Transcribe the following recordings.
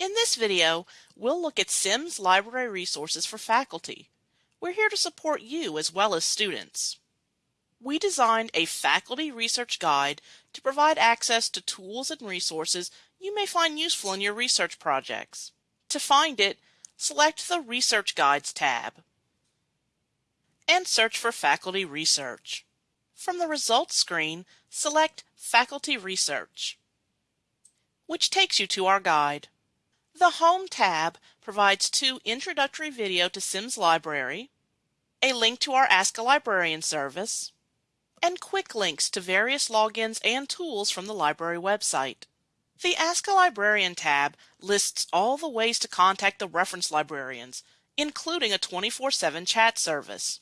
In this video, we'll look at Sims library resources for faculty. We're here to support you as well as students. We designed a faculty research guide to provide access to tools and resources you may find useful in your research projects. To find it, select the Research Guides tab and search for Faculty Research. From the results screen, select Faculty Research, which takes you to our guide. The Home tab provides two introductory video to Sims Library, a link to our Ask a Librarian service, and quick links to various logins and tools from the library website. The Ask a Librarian tab lists all the ways to contact the reference librarians, including a 24-7 chat service.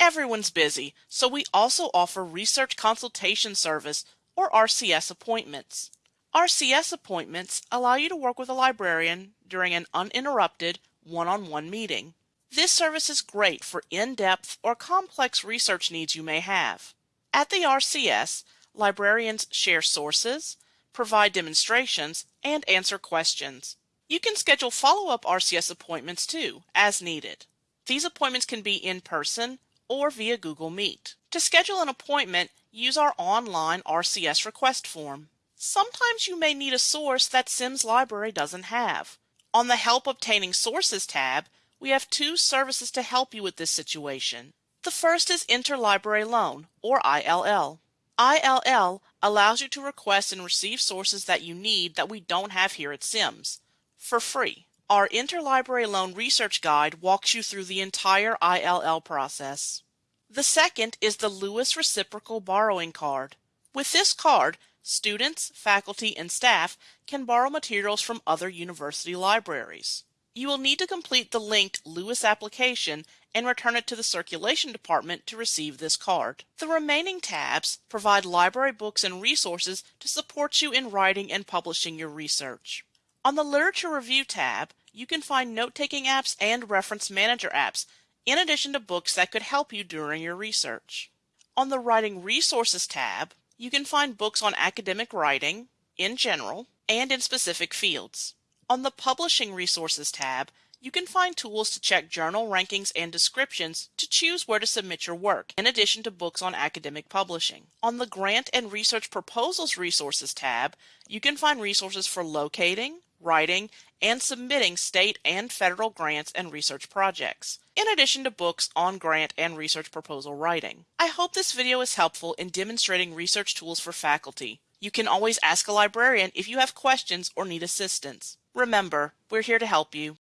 Everyone's busy, so we also offer Research Consultation Service or RCS appointments. RCS appointments allow you to work with a librarian during an uninterrupted one-on-one meeting. This service is great for in-depth or complex research needs you may have. At the RCS, librarians share sources, provide demonstrations, and answer questions. You can schedule follow-up RCS appointments too, as needed. These appointments can be in person or via Google Meet. To schedule an appointment, use our online RCS request form. Sometimes you may need a source that Sims Library doesn't have. On the Help Obtaining Sources tab, we have two services to help you with this situation. The first is Interlibrary Loan, or ILL. ILL allows you to request and receive sources that you need that we don't have here at Sims, for free. Our Interlibrary Loan Research Guide walks you through the entire ILL process. The second is the Lewis Reciprocal Borrowing Card. With this card, students, faculty, and staff can borrow materials from other university libraries. You will need to complete the linked Lewis application and return it to the circulation department to receive this card. The remaining tabs provide library books and resources to support you in writing and publishing your research. On the Literature Review tab, you can find note-taking apps and reference manager apps, in addition to books that could help you during your research. On the Writing Resources tab, you can find books on academic writing, in general, and in specific fields. On the Publishing Resources tab, you can find tools to check journal rankings and descriptions to choose where to submit your work, in addition to books on academic publishing. On the Grant and Research Proposals Resources tab, you can find resources for locating, writing, and submitting state and federal grants and research projects, in addition to books on grant and research proposal writing. I hope this video is helpful in demonstrating research tools for faculty. You can always ask a librarian if you have questions or need assistance. Remember, we're here to help you.